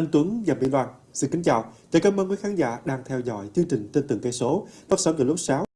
Anh Tuấn và Mỹ Loan xin kính chào. Chào cảm ơn quý khán giả đang theo dõi chương trình Tin từng cây số phát sóng từ lúc 6